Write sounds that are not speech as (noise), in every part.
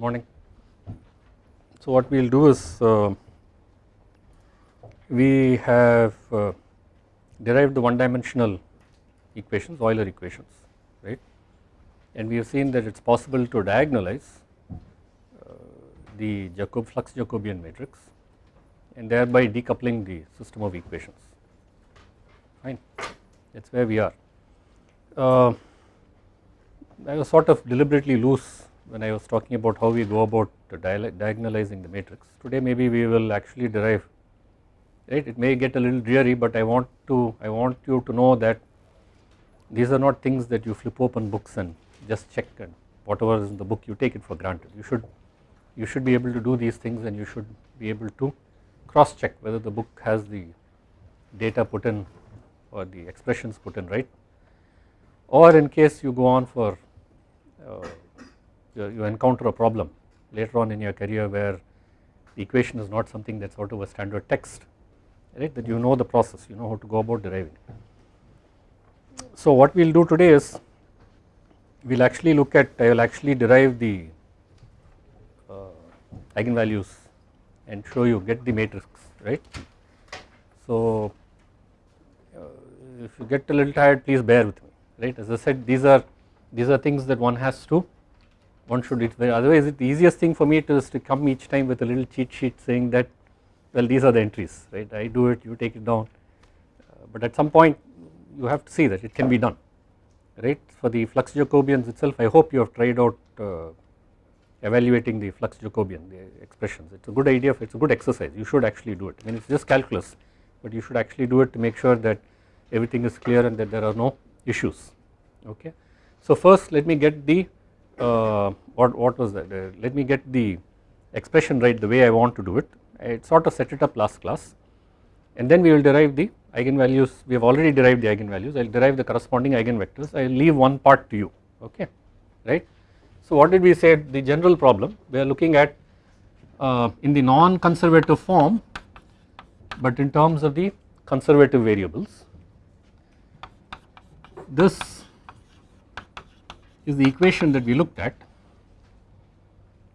morning. So what we will do is uh, we have uh, derived the one dimensional equations Euler equations right and we have seen that it is possible to diagonalize uh, the Jacob flux Jacobian matrix and thereby decoupling the system of equations fine that is where we are. Uh, I was sort of deliberately loose when I was talking about how we go about diagonalizing the matrix. Today maybe we will actually derive right? It may get a little dreary but I want to I want you to know that these are not things that you flip open books and just check and whatever is in the book you take it for granted. You should you should be able to do these things and you should be able to cross check whether the book has the data put in or the expressions put in right? Or in case you go on for uh, you encounter a problem later on in your career where the equation is not something that is out of a standard text right that you know the process you know how to go about deriving. So what we will do today is we will actually look at I will actually derive the uh, eigenvalues and show you get the matrix right. So uh, if you get a little tired please bear with me right as I said these are these are things that one has to one should otherwise the easiest thing for me is to come each time with a little cheat sheet saying that well these are the entries right? I do it you take it down. Uh, but at some point you have to see that it can be done right? For the flux Jacobians itself I hope you have tried out uh, evaluating the flux Jacobian the expressions. It is a good idea it is a good exercise you should actually do it. I mean it is just calculus but you should actually do it to make sure that everything is clear and that there are no issues okay. So first let me get the uh, what, what was that? Uh, let me get the expression right the way I want to do it. I sort of set it up last class. And then we will derive the eigenvalues. We have already derived the eigenvalues. I will derive the corresponding eigenvectors. I will leave one part to you. Okay? Right. So what did we say? The general problem. We are looking at uh, in the non-conservative form but in terms of the conservative variables. This is the equation that we looked at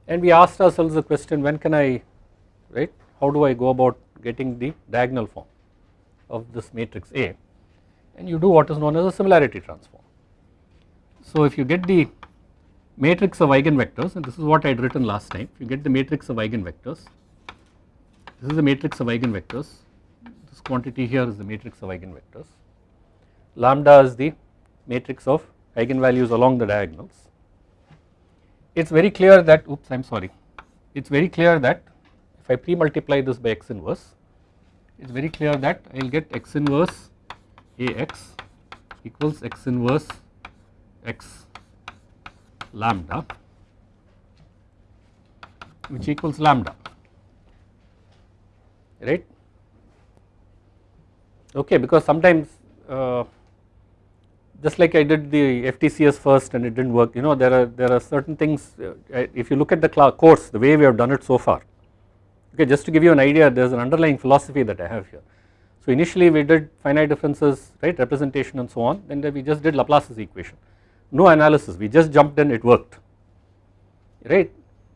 and we asked ourselves the question when can I right how do I go about getting the diagonal form of this matrix A and you do what is known as a similarity transform. So if you get the matrix of eigenvectors and this is what I had written last time if you get the matrix of eigenvectors this is the matrix of eigenvectors this quantity here is the matrix of eigenvectors lambda is the matrix of eigenvalues along the diagonals. It is very clear that oops I am sorry it is very clear that if I pre-multiply this by x inverse it is very clear that I will get x inverse Ax equals x inverse x lambda which equals lambda right okay because sometimes uh, just like I did the FTCS first and it did not work you know there are there are certain things uh, if you look at the course the way we have done it so far. Okay just to give you an idea there is an underlying philosophy that I have here. So initially we did finite differences right representation and so on then we just did Laplace's equation. No analysis we just jumped in it worked. Right?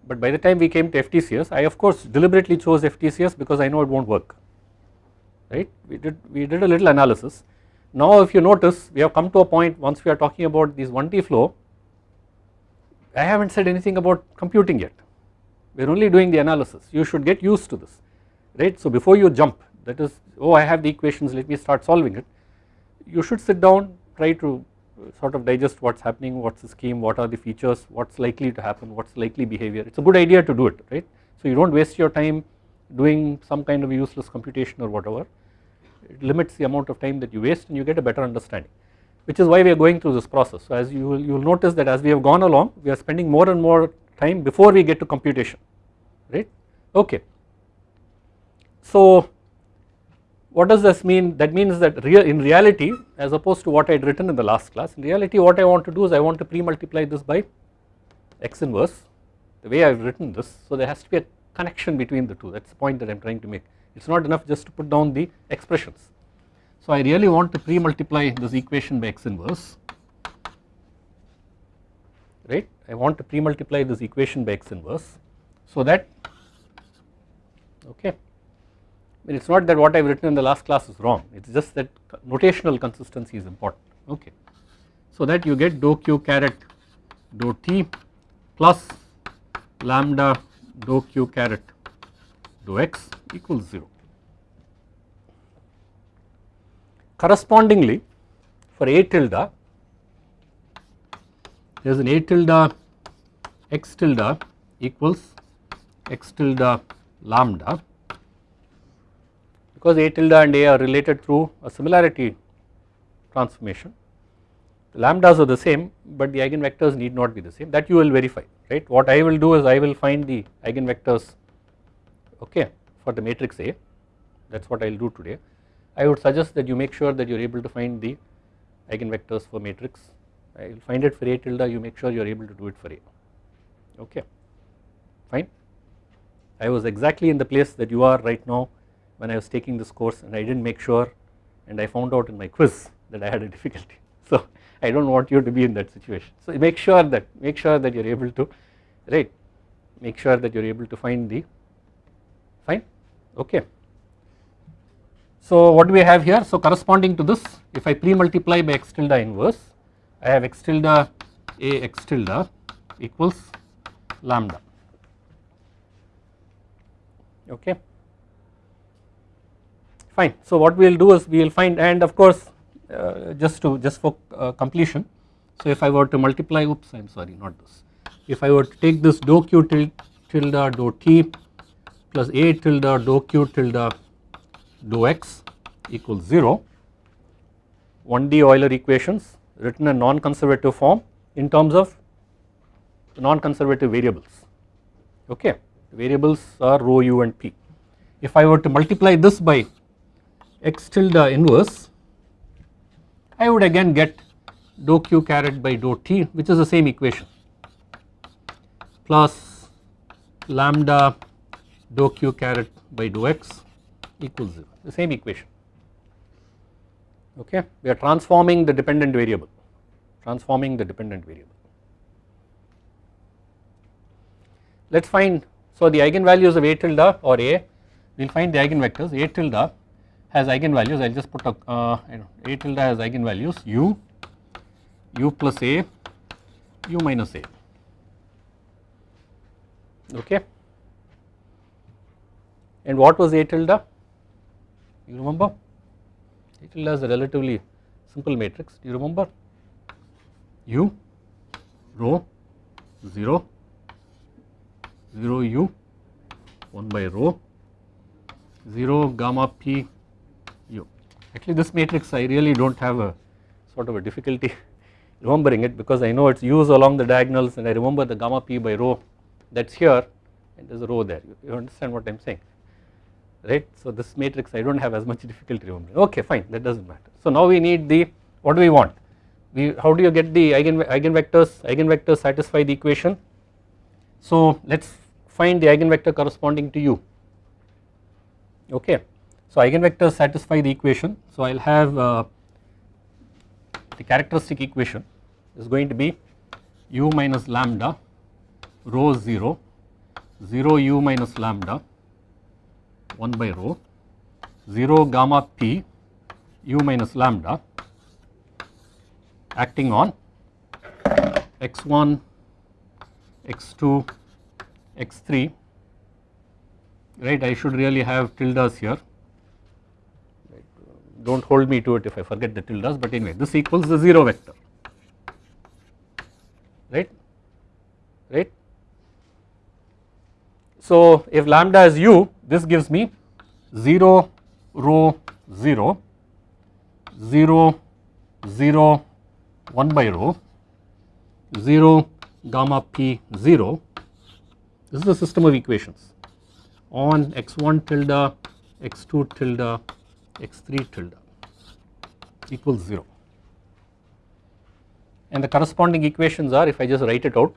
But by the time we came to FTCS I of course deliberately chose FTCS because I know it not work. Right? We did we did a little analysis now if you notice we have come to a point once we are talking about this 1D flow I have not said anything about computing yet. We are only doing the analysis. You should get used to this right. So before you jump that is oh I have the equations let me start solving it. You should sit down try to uh, sort of digest what is happening what is the scheme what are the features what is likely to happen what is likely behavior. It is a good idea to do it right. So you do not waste your time doing some kind of useless computation or whatever it limits the amount of time that you waste and you get a better understanding which is why we are going through this process. So as you will, you will notice that as we have gone along we are spending more and more time before we get to computation right? Okay. So what does this mean? That means that real in reality as opposed to what I had written in the last class in reality what I want to do is I want to pre-multiply this by x inverse the way I have written this. So there has to be a connection between the two. That is the point that I am trying to make it is not enough just to put down the expressions. So I really want to pre-multiply this equation by x inverse. Right? I want to pre-multiply this equation by x inverse so that okay. It is not that what I have written in the last class is wrong. It is just that notational consistency is important. Okay. So that you get dou q caret dou t plus lambda dou q caret dou x equals 0. Correspondingly for a tilde there is an a tilde x tilde equals x tilde lambda because a tilde and a are related through a similarity transformation. The lambdas are the same but the eigenvectors need not be the same. That you will verify right? What I will do is I will find the eigenvectors okay for the matrix A that is what I will do today I would suggest that you make sure that you are able to find the eigenvectors for matrix I will find it for A tilde you make sure you are able to do it for A okay fine. I was exactly in the place that you are right now when I was taking this course and I did not make sure and I found out in my quiz that I had a difficulty. (laughs) So I do not want you to be in that situation. So make sure that make sure that you are able to right make sure that you are able to find the fine okay. So what do we have here? So corresponding to this if I pre-multiply by x tilde inverse I have x tilde a x tilde equals lambda okay fine. So what we will do is we will find and of course uh, just to just for uh, completion so if I were to multiply oops I am sorry not this if I were to take this dou q tilde dou t plus a tilde dou q tilde dou x equals 0 1D Euler equations written in non-conservative form in terms of non-conservative variables okay variables are rho u and p. If I were to multiply this by x tilde inverse I would again get dou q caret by dou t which is the same equation plus lambda dou q caret by dou x equals 0 the same equation. Okay? We are transforming the dependent variable. Transforming the dependent variable. Let us find so the eigenvalues of a tilde or a we will find the eigenvectors. A tilde has eigenvalues. I will just put a uh, a tilde has eigenvalues. U u plus a u minus a. Okay and what was a tilde you remember? A tilde is a relatively simple matrix. Do you remember? U rho 0 0 u 1 by rho 0 gamma p u. Actually this matrix I really do not have a sort of a difficulty (laughs) remembering it because I know it is u's along the diagonals and I remember the gamma p by rho that is here and there is a rho there. You understand what I am saying right. So this matrix I do not have as much difficulty remembering okay fine that does not matter. So now we need the what do we want we how do you get the eigen eigenvectors eigenvectors satisfy the equation so let us find the eigenvector corresponding to u okay. So eigenvectors satisfy the equation so I will have uh, the characteristic equation is going to be u minus lambda rho 0 0 u minus lambda 1 by rho 0 gamma p u minus lambda acting on x1 x2 x3 right I should really have tildes here. Do not hold me to it if I forget the tildes but anyway this equals the 0 vector. Right? Right. So if lambda is u this gives me 0 rho 0 0 0 1 by rho 0 gamma p 0 this is the system of equations. On x1 tilde x2 tilde x3 tilde equals 0 and the corresponding equations are if I just write it out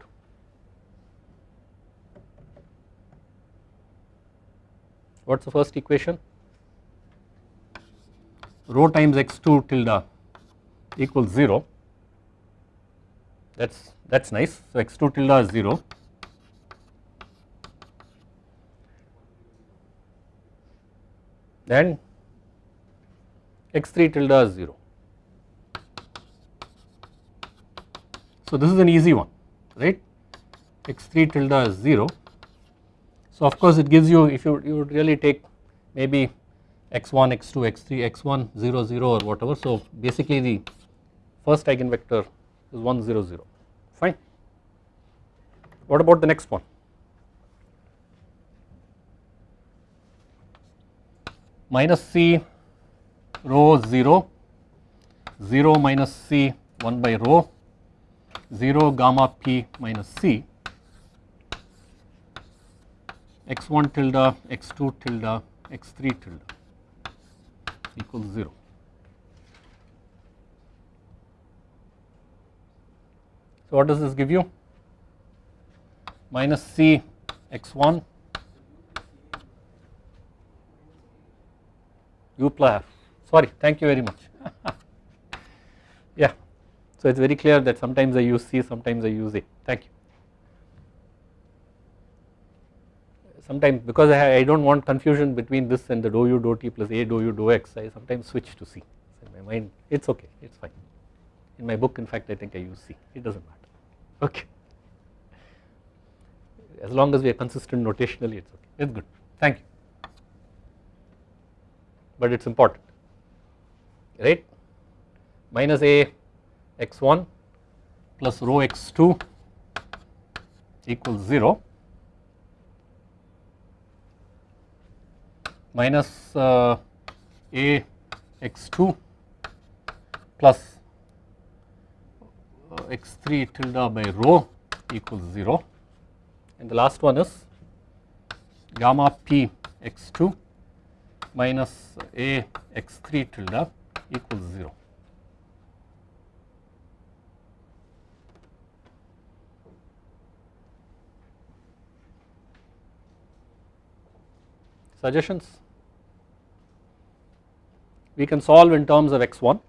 what is the first equation rho times x2 tilde equals 0 that is that is nice. So x2 tilde is 0 then x3 tilde is 0. So this is an easy one right x3 tilde is 0. So of course it gives you if you, you really take maybe x1, x2, x3, x1, 0, 0 or whatever. So basically the first eigenvector is 1, 0, 0 fine. What about the next one? Minus c rho 0, 0 minus c 1 by rho 0 gamma p minus c x1 tilde, x2 tilde, x3 tilde equals 0. So what does this give you? Minus c x1 u plus sorry thank you very much. (laughs) Yeah. So it is very clear that sometimes I use c sometimes I use a. Thank you sometimes because I, I do not want confusion between this and the dou u dou t plus a dou u dou x I sometimes switch to c. In my mind. It is okay. It is fine. In my book in fact I think I use c. It does not matter. Okay. As long as we are consistent notationally it is okay. It is good. Thank you. But it is important. Right? Minus a x1 plus rho x2 equals 0 minus uh, a x2 plus uh, x3 tilde by rho equals 0 and the last one is gamma p x2 minus a x3 tilde equals 0. Suggestions? We can solve in terms of x1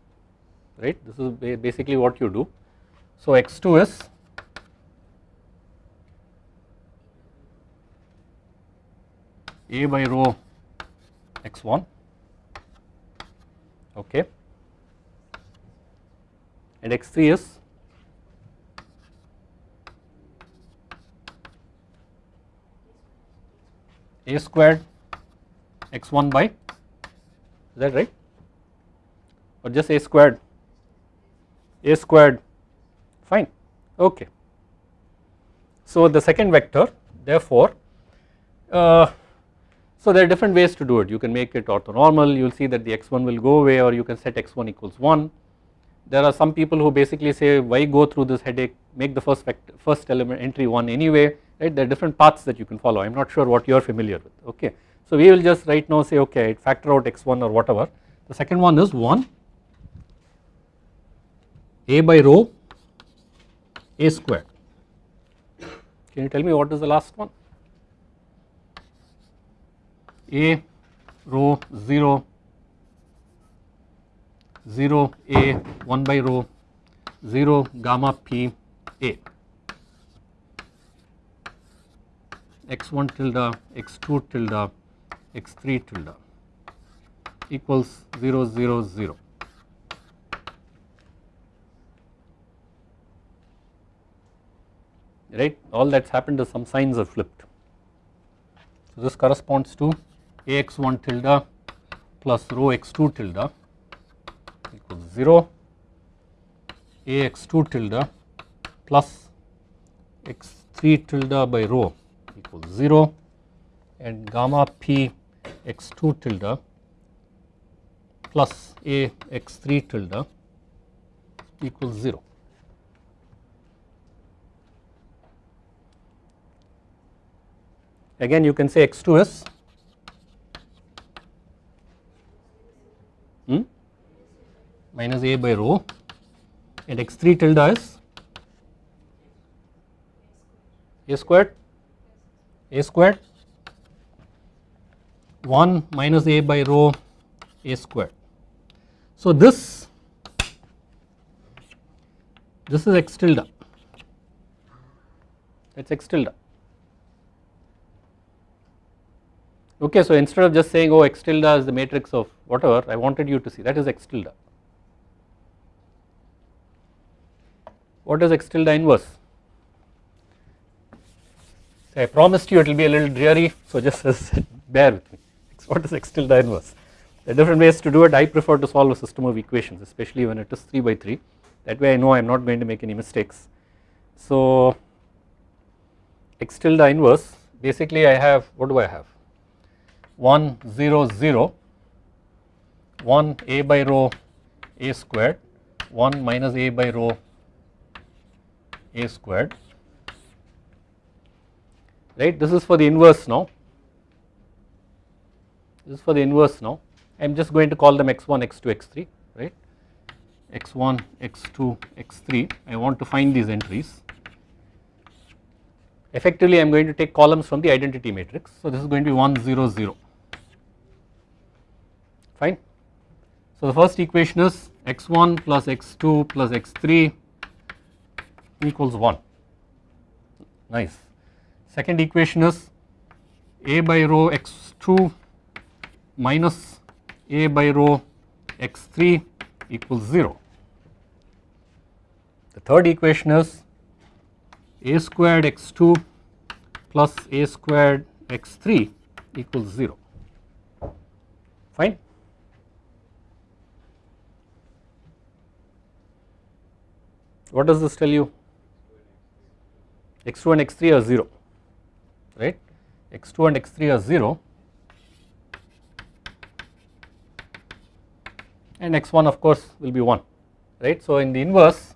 right? This is basically what you do. So x2 is a by rho x1 okay? And x3 is a squared x1 by is that right or just a squared? A squared. Fine. Okay. So the second vector therefore uh, so there are different ways to do it. You can make it orthonormal. You will see that the x1 will go away or you can set x1 equals 1 there are some people who basically say why go through this headache? Make the first vector first element entry 1 anyway. Right? There are different paths that you can follow. I am not sure what you are familiar with. Okay. So we will just right now say okay factor out x1 or whatever. The second one is 1 a by rho a squared. Can you tell me what is the last one? A rho 0 0 a 1 by rho 0 gamma p a x1 tilde x2 tilde x3 tilde equals 0 0 0 right all that has happened is some signs are flipped. So this corresponds to ax1 tilde plus rho x2 tilde equals 0 ax2 tilde plus x3 tilde by rho equals 0 and gamma p x2 tilde plus a x3 tilde equals 0. Again you can say x2 is hmm, minus a by rho. And x3 tilde is? A squared. A squared. 1 minus a by rho a squared. So this this is x tilde. That is x tilde. Okay, so instead of just saying oh x tilde is the matrix of whatever I wanted you to see that is x tilde. What is x tilde inverse? I promised you it will be a little dreary so just (laughs) bear with me what is x tilde inverse. There are different ways to do it I prefer to solve a system of equations especially when it is 3 by 3 that way I know I am not going to make any mistakes. So x tilde inverse basically I have what do I have 1 0 0 1 a by rho a squared 1 minus a by rho a squared. Right? This is for the inverse now. This is for the inverse now. I am just going to call them x1 x2 x3 right? X1 x2 x3 I want to find these entries. Effectively I am going to take columns from the identity matrix. So this is going to be 1 0 0 fine so the first equation is x1 plus x2 plus x3 equals 1 nice Second equation is a by rho x2 minus a by rho x3 equals 0. The third equation is a squared x2 plus a squared x3 equals 0 fine. What does this tell you? x2 and x3 are 0 right? X2 and x3 are 0 and x1 of course will be 1 right. So in the inverse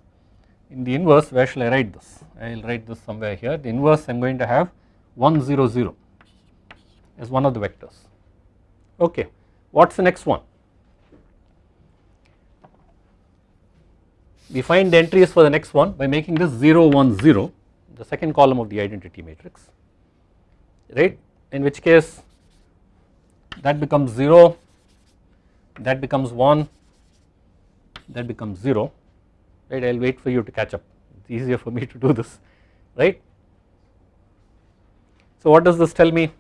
in the inverse where shall I write this? I will write this somewhere here. The inverse I am going to have 1 0 0 as one of the vectors. Okay. What is the next one we find the entries for the next one by making this 0 1 0 the second column of the identity matrix right? In which case that becomes 0 that becomes 1 that becomes 0 right? I will wait for you to catch up. It is easier for me to do this right. So what does this tell me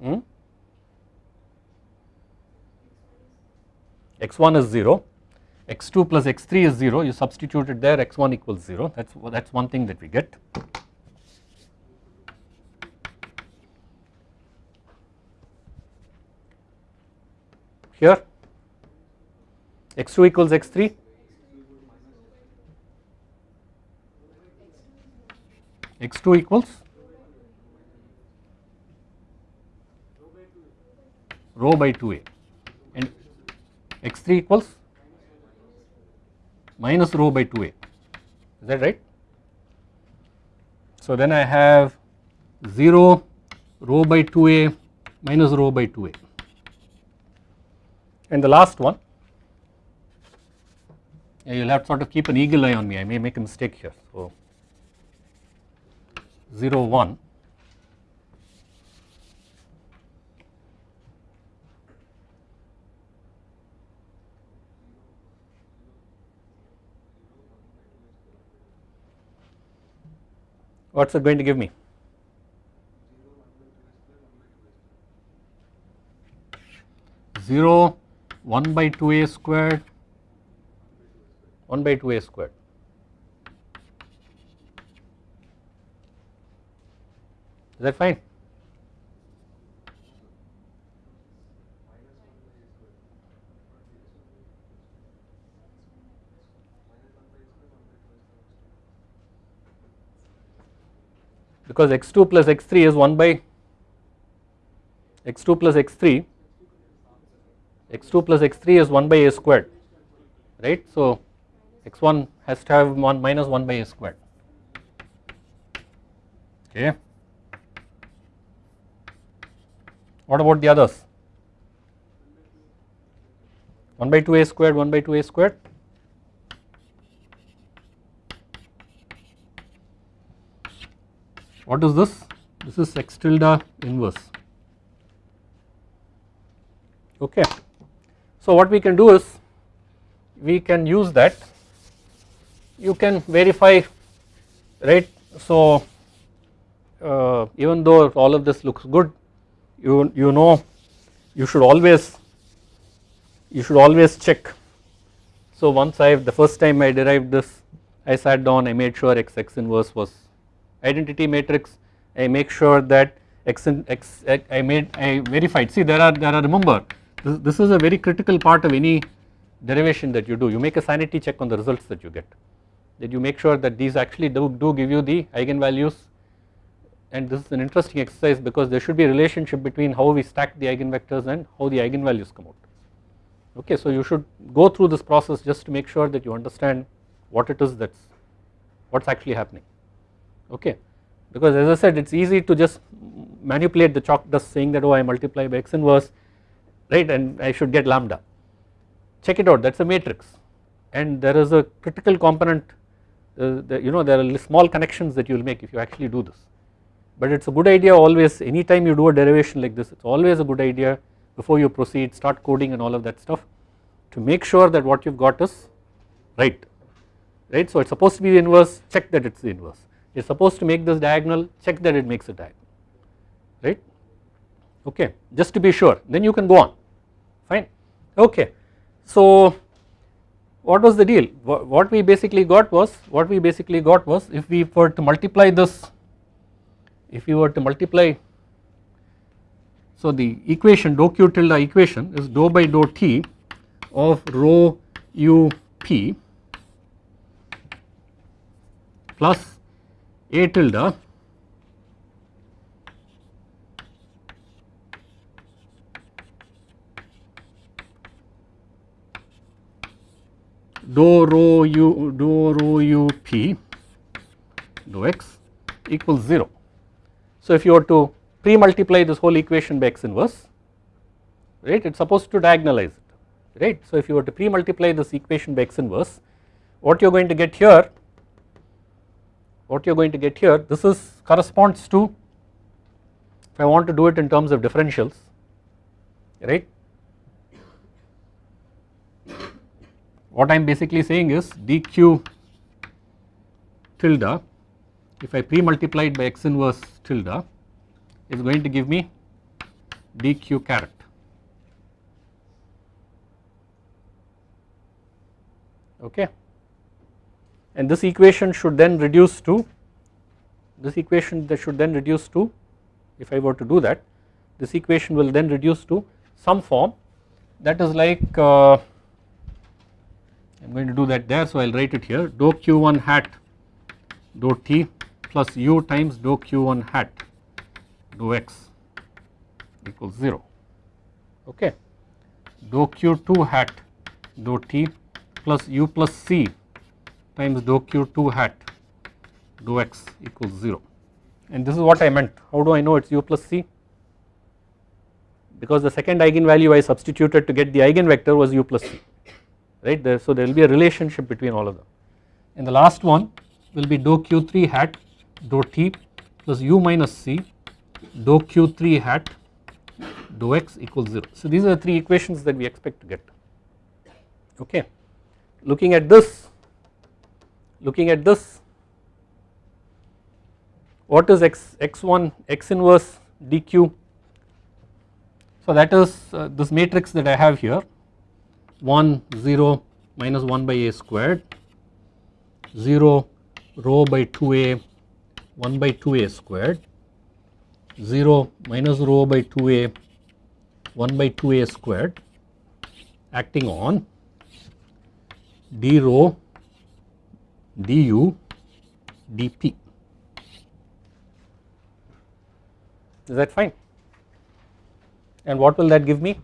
hmm? X1 is 0 x2 plus x3 is 0 you substitute it there x1 equals 0 that is that is one thing that we get. Here x2 equals x3 x2 equals rho by 2a and x3 equals minus rho by 2a is that right. So then I have 0 rho by 2a minus rho by 2a and the last one you will have to sort of keep an eagle eye on me. I may make a mistake here. So 0 1 what is it going to give me? Zero, one by two a squared, one by two a squared. Is that fine? Because x2 plus x3 is 1 by x2 plus x3 x2 plus x3 is 1 by a squared right? So x1 has to have 1 minus 1 by a squared. Okay. What about the others? 1 by 2 a squared 1 by 2 a squared What is this? This is x tilde inverse. Okay. So what we can do is we can use that you can verify right. So uh, even though all of this looks good you, you know you should always you should always check. So once I the first time I derived this I sat down I made sure x x inverse was identity matrix I make sure that x, I made I verified see there are there are remember this, this is a very critical part of any derivation that you do you make a sanity check on the results that you get that you make sure that these actually do, do give you the eigenvalues and this is an interesting exercise because there should be a relationship between how we stack the eigenvectors and how the eigenvalues come out. Okay, so you should go through this process just to make sure that you understand what it is that's what's actually happening. Okay, because as I said it's easy to just manipulate the chalk dust saying that oh I multiply by x inverse right? And I should get lambda. Check it out. That's a matrix. And there is a critical component uh, you know there are small connections that you will make if you actually do this. But it is a good idea always anytime you do a derivation like this it is always a good idea before you proceed start coding and all of that stuff to make sure that what you have got is right. Right. So it is supposed to be the inverse. Check that it is the inverse. it is supposed to make this diagonal check that it makes a diagonal right okay just to be sure then you can go on fine okay. So what was the deal what we basically got was what we basically got was if we were to multiply this if you were to multiply so the equation dou q tilde equation is dou by dou t of rho u p plus a tilde dou rho u dou rho u p dou x equals 0 so if you were to pre-multiply this whole equation by x inverse, right, it is supposed to diagonalize it, right. So if you were to pre-multiply this equation by x inverse, what you are going to get here, what you are going to get here, this is corresponds to, if I want to do it in terms of differentials, right. What I am basically saying is dq tilde if I pre-multiply it by x inverse tilde is going to give me dq caret okay and this equation should then reduce to this equation that should then reduce to if I were to do that this equation will then reduce to some form that is like uh, I am going to do that there so I will write it here dou q1 hat dou t plus u times dou q1 hat dou x equals 0 okay. Dou q2 hat dou t plus u plus c times dou q2 hat dou x equals 0 and this is what I meant. How do I know it is u plus c? Because the second eigenvalue I substituted to get the eigenvector was u plus c right? There so there will be a relationship between all of them. And the last one will be dou q3 hat dou t plus u minus c dou q3 hat dou x equals 0. So these are the three equations that we expect to get. Okay. Looking at this looking at this what is x x1 x inverse dq? So that is uh, this matrix that I have here 1 0 minus 1 by a squared 0 rho by 2a 1 by 2a squared 0 minus rho by 2a 1 by 2a squared acting on d rho du dp. Is that fine? And what will that give me?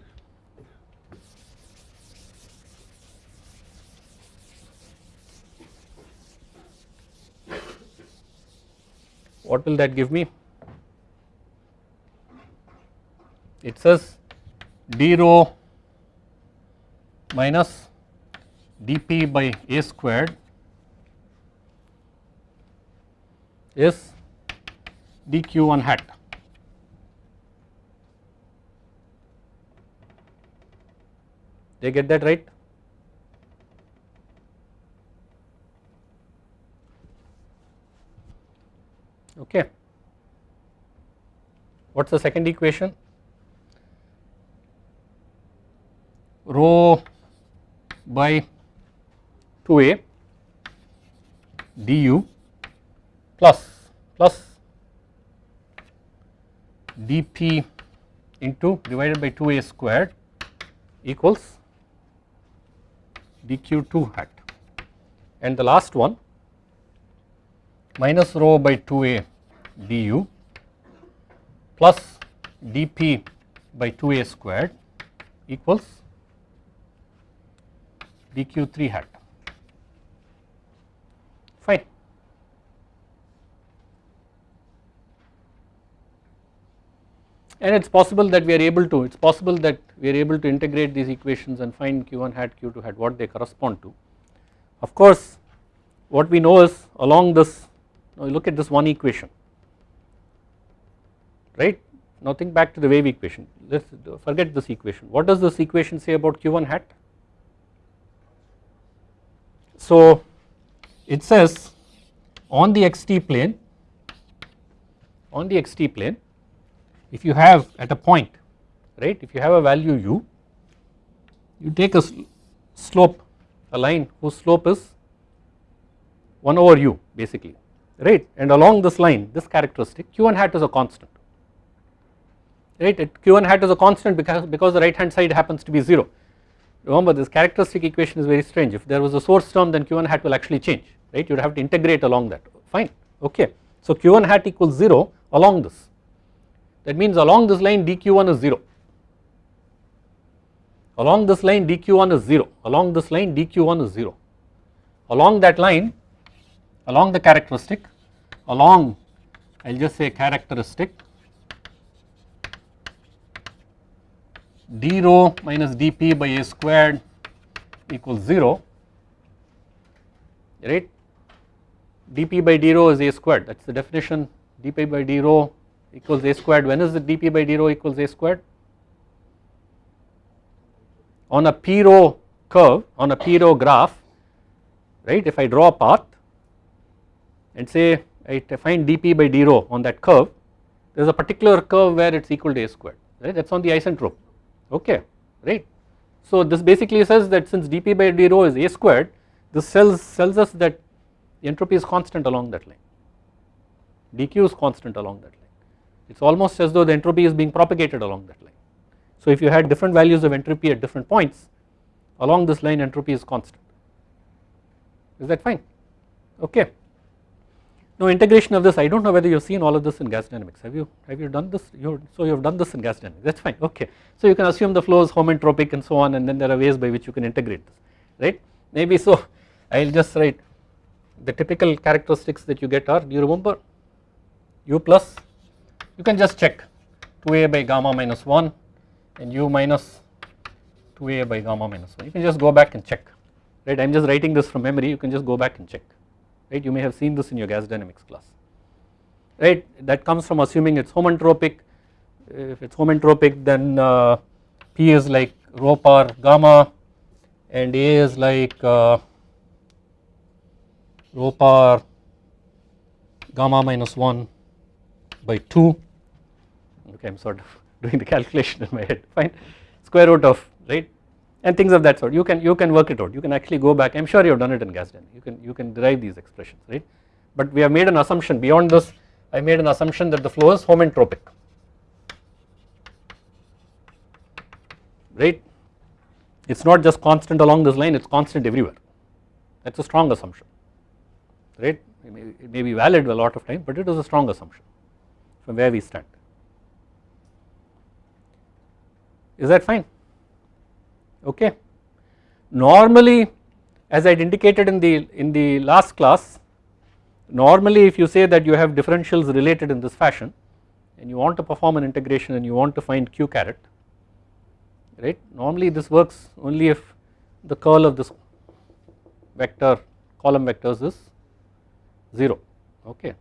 what will that give me? It says d rho minus dp by a squared is dq1 hat. They get that right? Okay. What is the second equation? Rho by 2a du plus plus dp into divided by 2a squared equals dq2 hat. And the last one minus rho by 2a du plus dp by 2a squared equals dq3 hat fine. And it is possible that we are able to, it is possible that we are able to integrate these equations and find q1 hat q2 hat what they correspond to. Of course what we know is along this, now look at this one equation right. Now think back to the wave equation, let us forget this equation. What does this equation say about q1 hat? So it says on the xt plane, on the xt plane if you have at a point right if you have a value u you take a slope a line whose slope is 1 over u basically right? And along this line this characteristic q1 hat is a constant right? Q1 hat is a constant because because the right hand side happens to be 0 remember this characteristic equation is very strange. If there was a source term then q1 hat will actually change right? You would have to integrate along that. Fine. Okay. So q1 hat equals 0 along this that means along this line dq1 is 0 along this line dq1 is 0 along this line dq1 is 0 along that line along the characteristic along I will just say characteristic d rho minus dp by a squared equals 0 right? dp by d rho is a squared. That is the definition. dp by d rho equals a squared. When is the dp by d rho equals a squared? On a p rho curve on a p rho graph right if I draw a path and say I find dp by d rho on that curve there is a particular curve where it is equal to a squared right? That is on the isentrope. Okay right. So this basically says that since dp by d rho is a squared this tells, tells us that entropy is constant along that line. dq is constant along that line it is almost as though the entropy is being propagated along that line. So if you had different values of entropy at different points along this line entropy is constant. Is that fine? Okay. Now integration of this I do not know whether you have seen all of this in gas dynamics. Have you have you done this? You so you have done this in gas dynamics. That is fine. Okay. So you can assume the flow is homentropic and so on and then there are ways by which you can integrate this right? Maybe so (laughs) I will just write the typical characteristics that you get are do you remember u plus you can just check 2a by gamma minus 1 and u minus 2a by gamma minus 1 you can just go back and check right? I am just writing this from memory. You can just go back and check right? You may have seen this in your gas dynamics class right? That comes from assuming it is homentropic. if it is homentropic, then uh, P is like rho power gamma and A is like uh, rho power gamma minus 1 by 2 okay I am sort of (laughs) doing the calculation in my head. Fine. Square root of right? And things of that sort. You can you can work it out. You can actually go back. I am sure you have done it in gas dynamics you can you can derive these expressions right? But we have made an assumption beyond this. I made an assumption that the flow is homentropic right? It is not just constant along this line. It is constant everywhere. That is a strong assumption. Right? It may, it may be valid a lot of time but it is a strong assumption from where we stand is that fine okay. Normally as I indicated in the in the last class normally if you say that you have differentials related in this fashion and you want to perform an integration and you want to find q caret right normally this works only if the curl of this vector column vectors is 0 okay.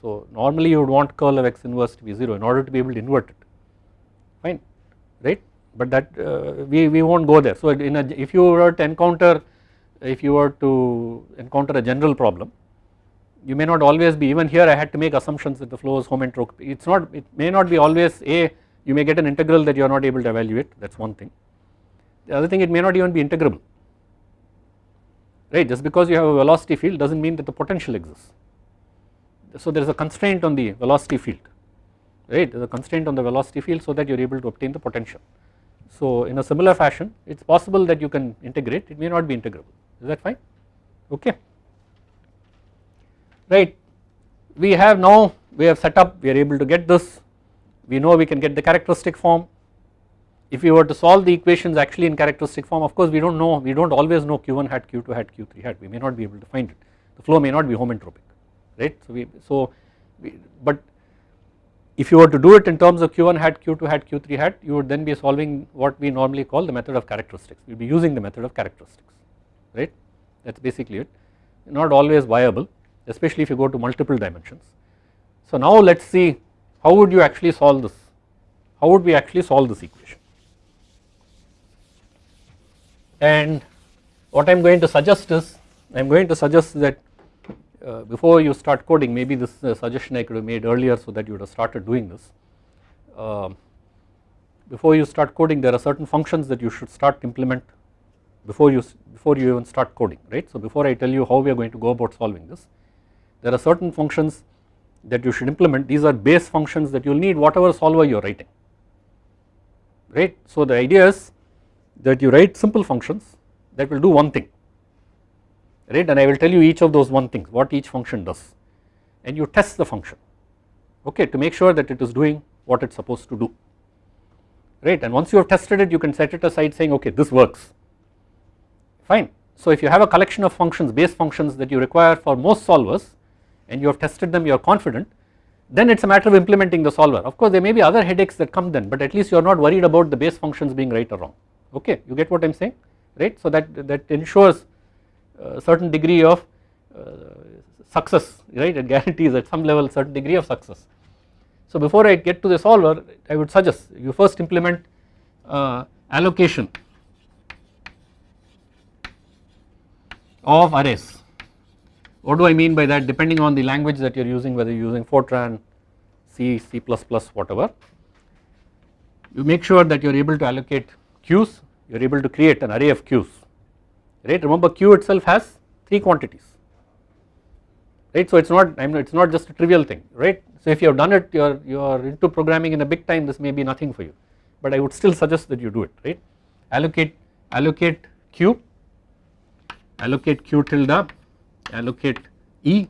So normally you would want curl of x inverse to be 0 in order to be able to invert it fine right? But that uh, we, we will not go there. So in a, if you were to encounter if you were to encounter a general problem you may not always be even here I had to make assumptions that the flow is homoentropic it is not it may not be always a you may get an integral that you are not able to evaluate. That is one thing. The other thing it may not even be integrable. Right? Just because you have a velocity field does not mean that the potential exists. So there is a constraint on the velocity field right a constraint on the velocity field so that you are able to obtain the potential. So in a similar fashion it is possible that you can integrate it may not be integrable. Is that fine? Okay. Right. We have now we have set up we are able to get this. We know we can get the characteristic form. If we were to solve the equations actually in characteristic form of course we do not know we do not always know q1 hat q2 hat q3 hat. We may not be able to find it. The flow may not be homoentropic right? So we so we, but if you were to do it in terms of q1 hat q2 hat q3 hat you would then be solving what we normally call the method of characteristics. Will be using the method of characteristics right? That is basically it. Not always viable especially if you go to multiple dimensions. So now let us see how would you actually solve this? How would we actually solve this equation? And what I am going to suggest is I am going to suggest that uh, before you start coding maybe this is a suggestion I could have made earlier so that you would have started doing this. Uh, before you start coding there are certain functions that you should start implement before you before you even start coding right. So before I tell you how we are going to go about solving this there are certain functions that you should implement these are base functions that you will need whatever solver you are writing right. So the idea is that you write simple functions that will do one thing right and I will tell you each of those one things what each function does. And you test the function okay to make sure that it is doing what it is supposed to do. Right? And once you have tested it you can set it aside saying okay this works. Fine. So if you have a collection of functions base functions that you require for most solvers and you have tested them you are confident then it is a matter of implementing the solver. Of course there may be other headaches that come then but at least you are not worried about the base functions being right or wrong. Okay? You get what I am saying? Right? So that that ensures certain degree of uh, success right it guarantees at some level certain degree of success. So before I get to the solver I would suggest you first implement uh, allocation of arrays. What do I mean by that depending on the language that you are using whether you are using Fortran, C, C++ whatever you make sure that you are able to allocate queues you are able to create an array of queues right? Remember q itself has 3 quantities. Right? So it is not I mean it is not just a trivial thing right? So if you have done it you are you are into programming in a big time this may be nothing for you. But I would still suggest that you do it right? Allocate allocate q allocate q tilde allocate e.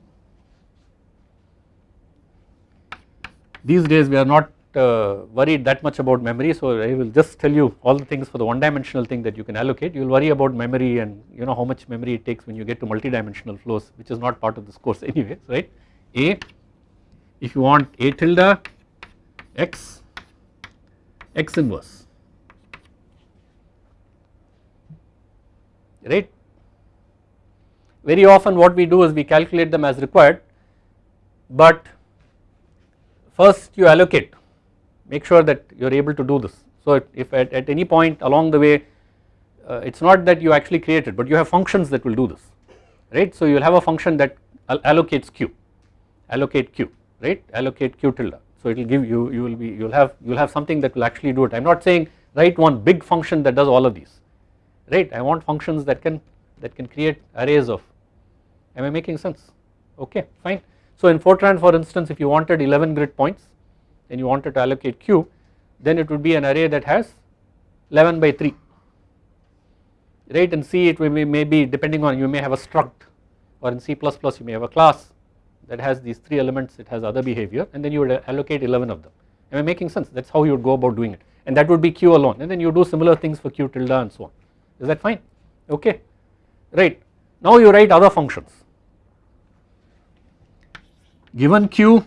These days we are not uh, worried that much about memory so I will just tell you all the things for the one dimensional thing that you can allocate. You will worry about memory and you know how much memory it takes when you get to multi-dimensional flows which is not part of this course (laughs) anyway right? A if you want a tilde x x inverse right? Very often what we do is we calculate them as required but first you allocate make sure that you are able to do this. So if at, at any point along the way uh, it is not that you actually create it but you have functions that will do this right. So you will have a function that allocates q allocate q right allocate q tilde. So it will give you you will be you will have you will have something that will actually do it I am not saying write one big function that does all of these right I want functions that can that can create arrays of am I making sense okay fine. So in Fortran for instance if you wanted 11 grid points then you wanted to allocate q then it would be an array that has 11 by 3 right in C it may be depending on you may have a struct or in C++ you may have a class that has these 3 elements it has other behavior and then you would allocate 11 of them. Am I making sense? That is how you would go about doing it. And that would be q alone and then you do similar things for q tilde and so on. Is that fine? Okay. Right. Now you write other functions. Given q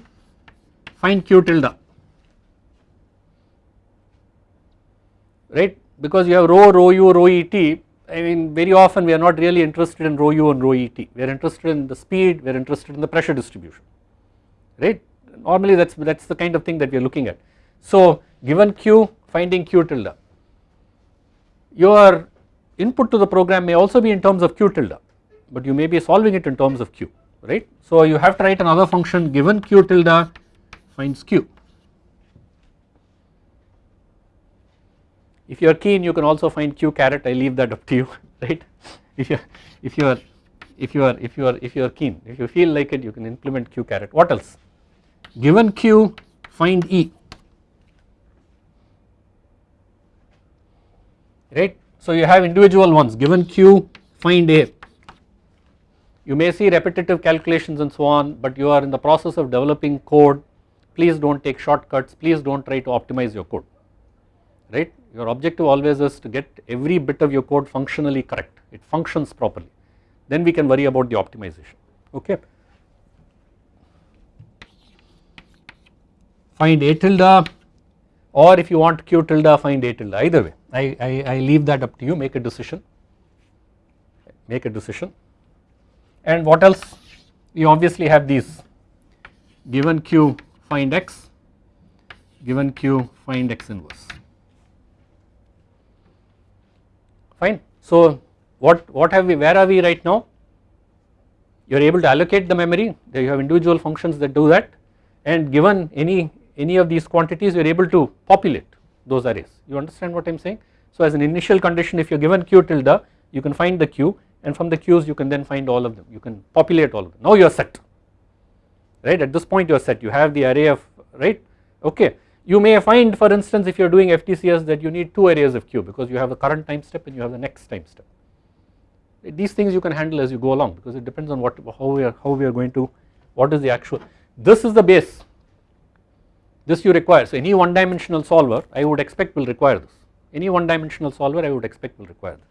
find q tilde right because you have rho, rho u, rho et I mean very often we are not really interested in rho u and rho et we are interested in the speed we are interested in the pressure distribution right normally that is that is the kind of thing that we are looking at. So given q finding q tilde your input to the program may also be in terms of q tilde but you may be solving it in terms of q right. So you have to write another function given q tilde finds q. If you are keen you can also find q caret I leave that up to you (laughs) right? If you if you are if you are if you are if you are keen if you feel like it you can implement q caret what else? Given q find e. Right? So you have individual ones. Given q find a. You may see repetitive calculations and so on but you are in the process of developing code. Please do not take shortcuts. Please do not try to optimize your code. Right your objective always is to get every bit of your code functionally correct. It functions properly. Then we can worry about the optimization. Okay. Find a tilde or if you want q tilde find a tilde. Either way I, I, I leave that up to you. Make a decision. Make a decision. And what else? We obviously have these. Given q find x. Given q find x inverse fine. So what, what have we where are we right now? You are able to allocate the memory. You have individual functions that do that. And given any any of these quantities you are able to populate those arrays. You understand what I am saying. So as an initial condition if you are given q tilde you can find the q. And from the q's you can then find all of them. You can populate all of them. Now you are set. Right? At this point you are set. You have the array of right? Okay you may find for instance if you are doing FTCS that you need two areas of q because you have the current time step and you have the next time step. These things you can handle as you go along because it depends on what how we are how we are going to what is the actual this is the base. This you require. So any one dimensional solver I would expect will require this. Any one dimensional solver I would expect will require this.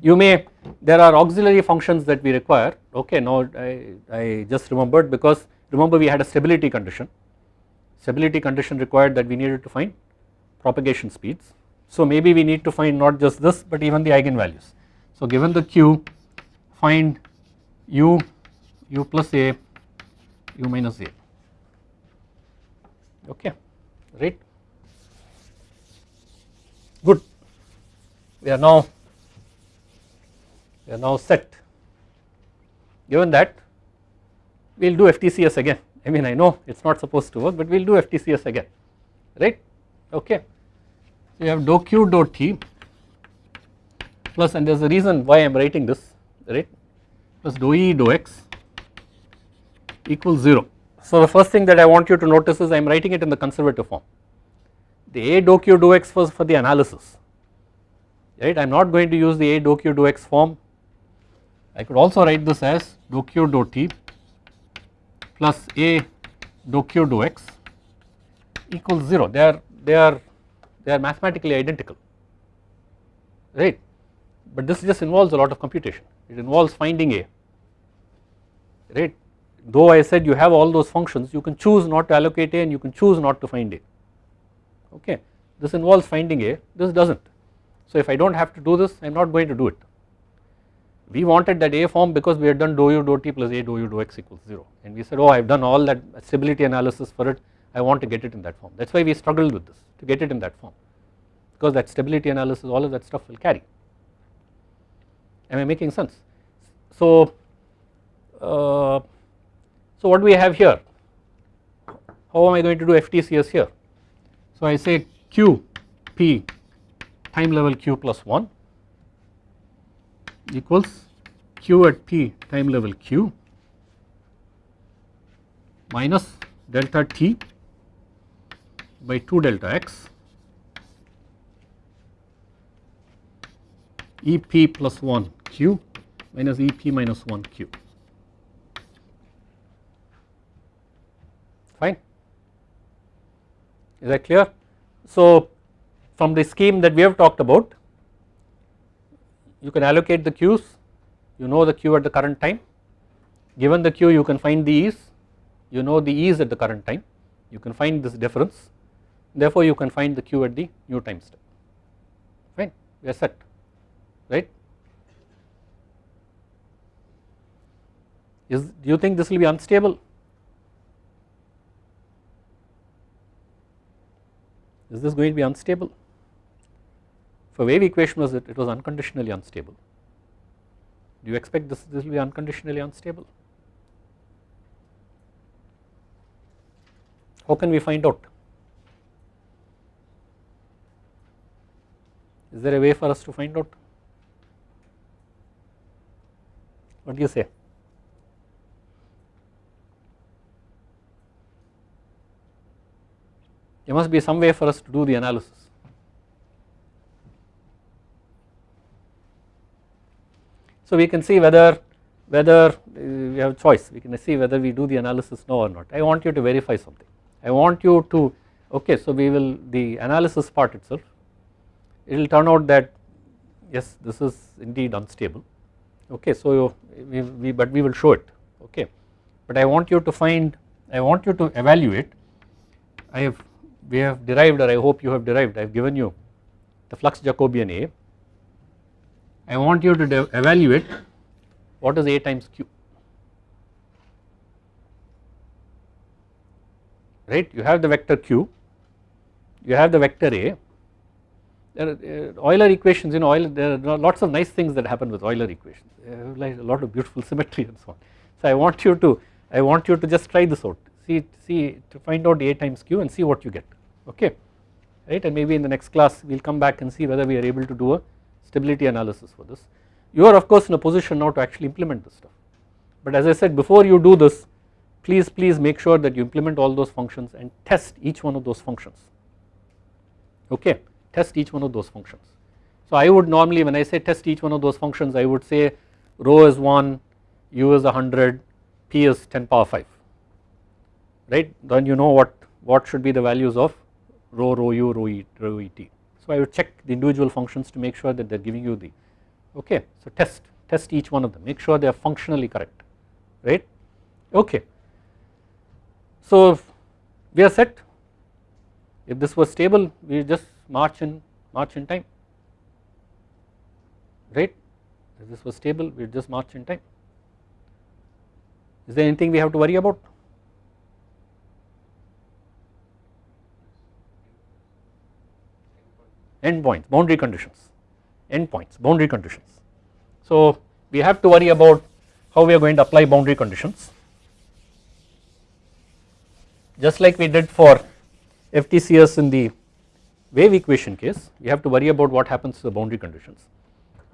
You may there are auxiliary functions that we require. Okay now I, I just remembered because remember we had a stability condition stability condition required that we needed to find propagation speeds. So maybe we need to find not just this but even the eigenvalues. So given the q find u u plus a u minus a. Okay right? Good. We are now we are now set. Given that we will do FTCS again I mean I know it is not supposed to work but we will do FTCS again right? Okay. So you have dou q dou t plus and there is a reason why I am writing this right? Plus dou e dou x equals 0. So the first thing that I want you to notice is I am writing it in the conservative form. The a dou q dou x was for the analysis right? I am not going to use the a dou q dou x form. I could also write this as dou q dou t plus a dou q dou x equals 0 they are they are they are mathematically identical right? But this just involves a lot of computation. It involves finding a right? Though I said you have all those functions you can choose not to allocate a and you can choose not to find a okay? This involves finding a this does not so if I do not have to do this I am not going to do it we wanted that A form because we had done dou u dou t plus A dou u dou x equals 0 and we said oh I have done all that stability analysis for it. I want to get it in that form. That is why we struggled with this to get it in that form. Because that stability analysis all of that stuff will carry. Am I making sense. So, uh, so what do we have here? How am I going to do FTCS here? So I say q p time level q plus 1 equals q at p time level q minus delta t by 2 delta x ep plus 1 q minus ep minus 1 q fine is that clear. So from the scheme that we have talked about you can allocate the queues. You know the queue at the current time. Given the queue you can find the e's you know the e's at the current time. You can find this difference. Therefore you can find the queue at the new time step. Fine. We are set. Right? Is do you think this will be unstable? Is this going to be unstable for wave equation was that it was unconditionally unstable. Do you expect this, this will be unconditionally unstable? How can we find out? Is there a way for us to find out? What do you say? There must be some way for us to do the analysis. So we can see whether whether uh, we have choice. We can see whether we do the analysis now or not. I want you to verify something. I want you to okay so we will the analysis part itself it will turn out that yes this is indeed unstable. Okay so we, we but we will show it. Okay but I want you to find I want you to evaluate. I have we have derived or I hope you have derived I have given you the flux Jacobian A I want you to evaluate what is A times Q. Right? You have the vector Q. You have the vector A. There are uh, Euler equations you know Euler, there are lots of nice things that happen with Euler equations. Uh, like a lot of beautiful symmetry and so on. So I want you to I want you to just try this out. See see to find out A times Q and see what you get. Okay? Right? And maybe in the next class we will come back and see whether we are able to do a stability analysis for this. You are of course in a position now to actually implement this stuff but as I said before you do this please please make sure that you implement all those functions and test each one of those functions okay test each one of those functions. So I would normally when I say test each one of those functions I would say rho is 1, u is 100, p is 10 power 5 right then you know what what should be the values of rho rho u rho e rho et. So I would check the individual functions to make sure that they are giving you the okay so test test each one of them make sure they are functionally correct right? Okay. So we are set if this was stable we just march in march in time right? If this was stable we just march in time. Is there anything we have to worry about endpoints boundary conditions. Endpoints boundary conditions. So we have to worry about how we are going to apply boundary conditions. Just like we did for FTCS in the wave equation case we have to worry about what happens to the boundary conditions.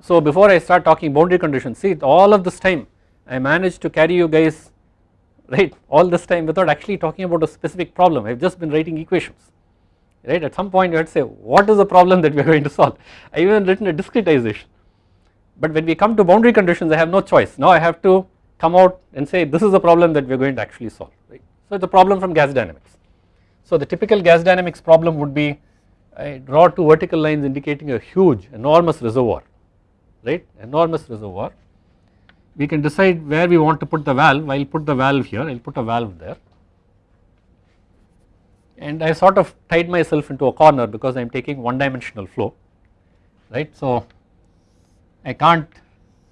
So before I start talking boundary conditions see all of this time I managed to carry you guys (laughs) right all this time without actually talking about a specific problem. I have just been writing equations right? At some point you have to say what is the problem that we are (laughs) going to solve? I even written a discretization. But when we come to boundary conditions I have no choice. Now I have to come out and say this is the problem that we are going to actually solve. Right. So it is a problem from gas dynamics. So the typical gas dynamics problem would be I draw two vertical lines indicating a huge enormous reservoir. Right? Enormous reservoir. We can decide where we want to put the valve. I will put the valve here. I will put a valve there and I sort of tied myself into a corner because I am taking one dimensional flow right? So I can't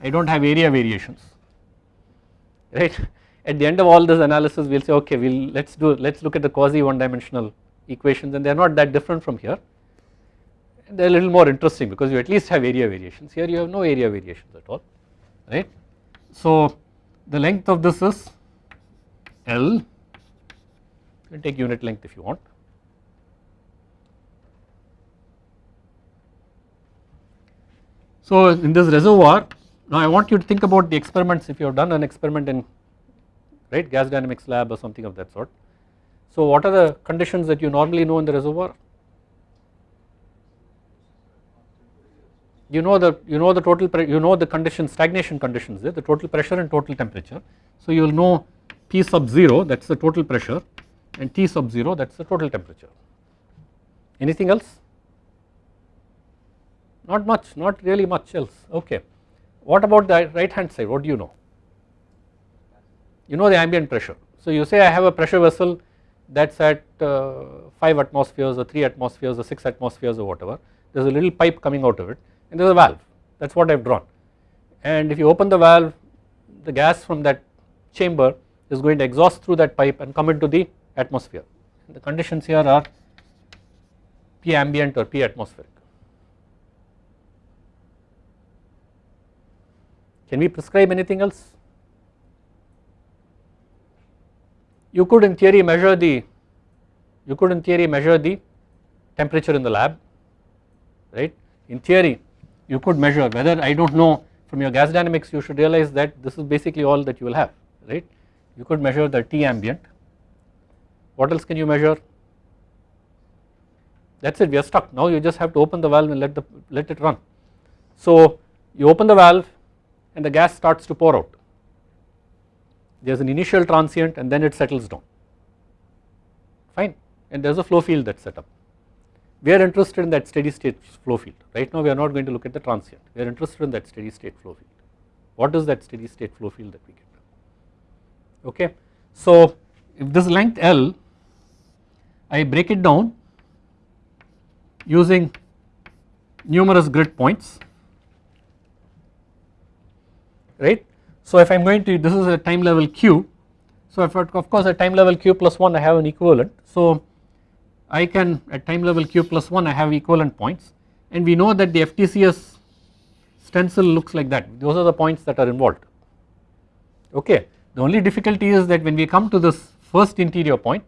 I do not have area variations right? At the end of all this analysis we will say okay we will let us do let us look at the quasi one dimensional equations and they are not that different from here. They are a little more interesting because you at least have area variations. Here you have no area variations at all right. So the length of this is L can take unit length if you want So in this reservoir now I want you to think about the experiments if you have done an experiment in right gas dynamics lab or something of that sort. So what are the conditions that you normally know in the reservoir? You know the you know the total you know the conditions stagnation conditions there the total pressure and total temperature. So you will know P sub 0 that is the total pressure and T sub 0 that is the total temperature. Anything else? Not much not really much else okay. What about the right hand side what do you know? You know the ambient pressure. So you say I have a pressure vessel that is at uh, 5 atmospheres or 3 atmospheres or 6 atmospheres or whatever there is a little pipe coming out of it and there is a valve that is what I have drawn and if you open the valve the gas from that chamber is going to exhaust through that pipe and come into the atmosphere the conditions here are P ambient or P atmospheric. Can we prescribe anything else? You could in theory measure the you could in theory measure the temperature in the lab right. In theory you could measure whether I do not know from your gas dynamics you should realize that this is basically all that you will have right. You could measure the T ambient. What else can you measure? That is it we are stuck now you just have to open the valve and let the let it run. So you open the valve and the gas starts to pour out. There is an initial transient and then it settles down fine and there is a flow field that is set up. We are interested in that steady state flow field right now we are not going to look at the transient we are interested in that steady state flow field. What is that steady state flow field that we get okay. So if this length L I break it down using numerous grid points right. So if I am going to this is a time level q. So if of course at time level q plus 1 I have an equivalent. So I can at time level q plus 1 I have equivalent points. And we know that the FTCS stencil looks like that. Those are the points that are involved. Okay. The only difficulty is that when we come to this first interior point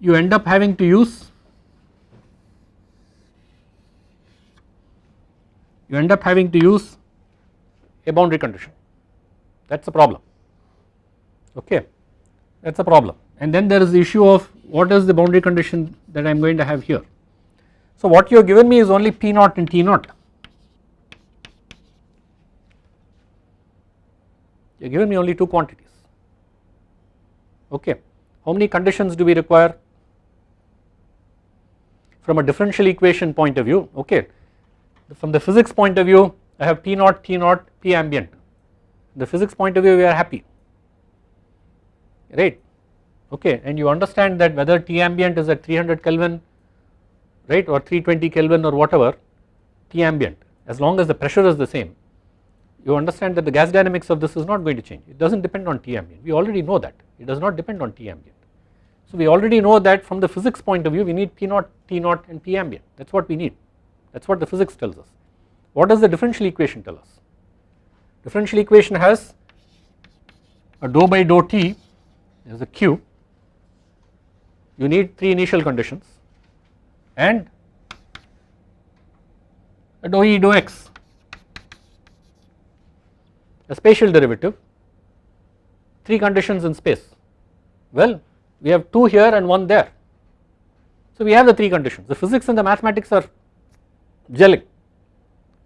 you end up having to use? You end up having to use a boundary condition. That is the problem. Okay. That is the problem. And then there is the issue of what is the boundary condition that I am going to have here. So what you have given me is only P naught and T naught. You have given me only two quantities. Okay. How many conditions do we require from a differential equation point of view okay. From the physics point of view I have P naught T naught P ambient. The physics point of view we are happy. Right? Okay and you understand that whether T ambient is at 300 Kelvin right or 320 Kelvin or whatever T ambient as long as the pressure is the same you understand that the gas dynamics of this is not going to change. It does not depend on T ambient. We already know that. It does not depend on T ambient. So we already know that from the physics point of view we need P naught, T naught and P ambient. That is what we need. That is what the physics tells us. What does the differential equation tell us? Differential equation has a dou by dou T is a Q. You need 3 initial conditions and a dou E dou X. A spatial derivative. 3 conditions in space. Well we have 2 here and 1 there. So we have the 3 conditions. The physics and the mathematics are gelling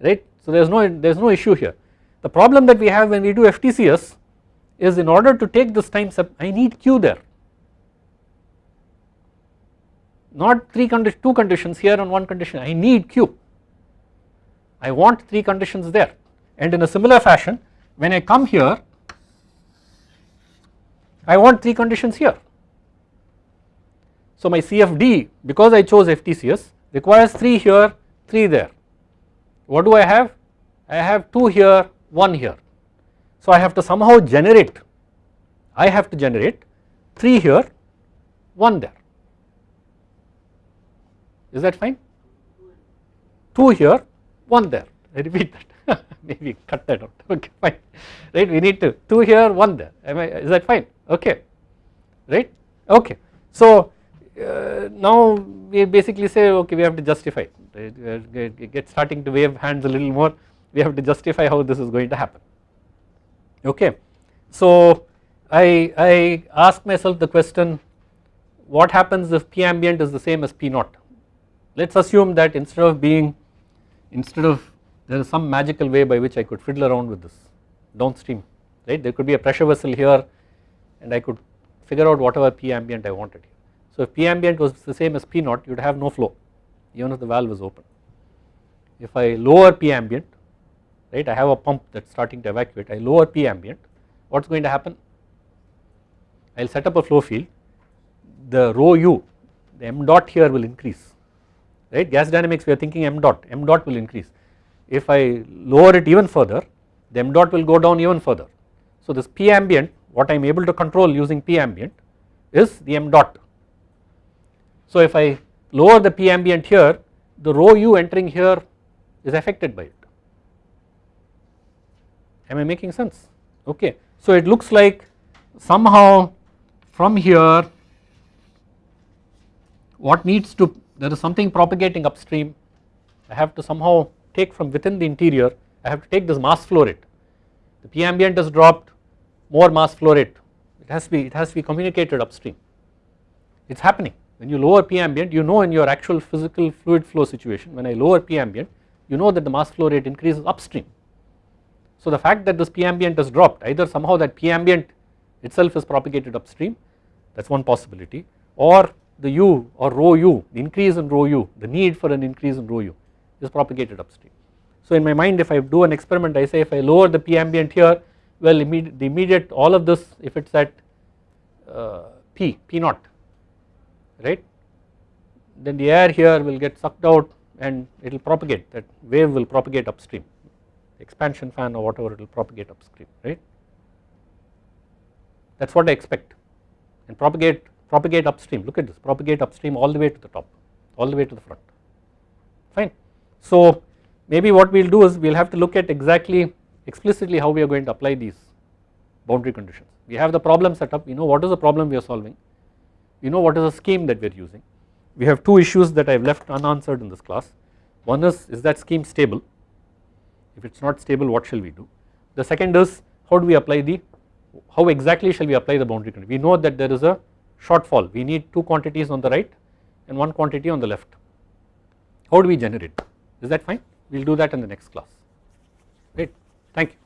right? So there is no there is no issue here. The problem that we have when we do FTCS is in order to take this time step I need Q there. Not 3 condi 2 conditions here and 1 condition. I need Q. I want 3 conditions there. And in a similar fashion when I come here I want 3 conditions here. So my CFD because I chose FTCS requires 3 here 3 there. What do I have? I have 2 here 1 here. So I have to somehow generate I have to generate 3 here 1 there. Is that fine? 2 here 1 there I repeat that (laughs) maybe cut that out okay fine right we need to 2 here 1 there am I is that fine okay right okay so uh, now we basically say okay we have to justify right? get starting to wave hands a little more. We have to justify how this is going to happen. Okay. So I, I ask myself the question what happens if P ambient is the same as P naught? Let us assume that instead of being instead of there is some magical way by which I could fiddle around with this downstream right? There could be a pressure vessel here and I could figure out whatever P ambient I wanted. So if P ambient was the same as P naught you would have no flow even if the valve is open. If I lower P ambient right I have a pump that is starting to evacuate I lower P ambient what is going to happen I will set up a flow field the rho u the m dot here will increase right gas dynamics we are thinking m dot m dot will increase if I lower it even further the m dot will go down even further. So this P ambient what I am able to control using P ambient is the m dot. So if I lower the P ambient here the rho u entering here is affected by it. Am I making sense? Okay. So it looks like somehow from here what needs to there is something propagating upstream I have to somehow take from within the interior I have to take this mass flow rate the P ambient has dropped more mass flow rate it has to be it has to be communicated upstream it is happening when you lower P ambient you know in your actual physical fluid flow situation when I lower P ambient you know that the mass flow rate increases upstream. So the fact that this P ambient has dropped either somehow that P ambient itself is propagated upstream that is one possibility or the U or rho U the increase in rho U the need for an increase in rho U is propagated upstream. So in my mind if I do an experiment I say if I lower the P ambient here well immediate, the immediate all of this if it is at uh, P, P naught right? Then the air here will get sucked out and it will propagate that wave will propagate upstream expansion fan or whatever it will propagate upstream right? That is what I expect. And propagate propagate upstream. Look at this propagate upstream all the way to the top all the way to the front. Fine. So maybe what we will do is we will have to look at exactly explicitly how we are going to apply these boundary conditions. We have the problem set up. We know what is the problem we are solving we know what is the scheme that we are using? We have two issues that I have left unanswered in this class. One is is that scheme stable? If it is not stable what shall we do? The second is how do we apply the how exactly shall we apply the boundary condition? We know that there is a shortfall. We need two quantities on the right and one quantity on the left. How do we generate? Is that fine? We will do that in the next class. Great. Thank you